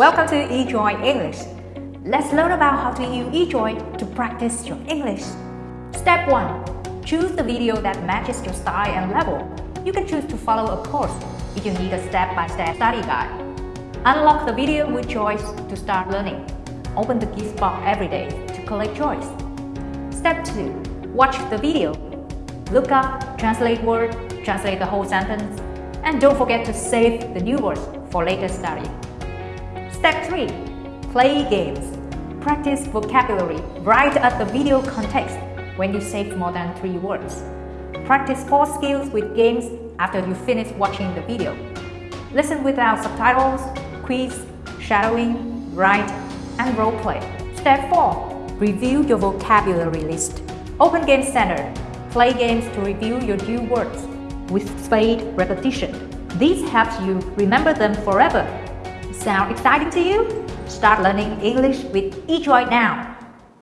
Welcome to eJoy English. Let's learn about how to use eJoy to practice your English. Step 1. Choose the video that matches your style and level. You can choose to follow a course if you need a step-by-step -step study guide. Unlock the video with Joyce to start learning. Open the gift box every day to collect Joyce. Step 2. Watch the video. Look up, translate word, translate the whole sentence, and don't forget to save the new words for later study. Step 3. Play games. Practice vocabulary right at the video context when you save more than 3 words. Practice 4 skills with games after you finish watching the video. Listen without subtitles, quiz, shadowing, write, and role play. Step 4. Review your vocabulary list. Open Game Center. Play games to review your new words with spaced repetition. This helps you remember them forever. Sound exciting to you? Start learning English with eJoy right now.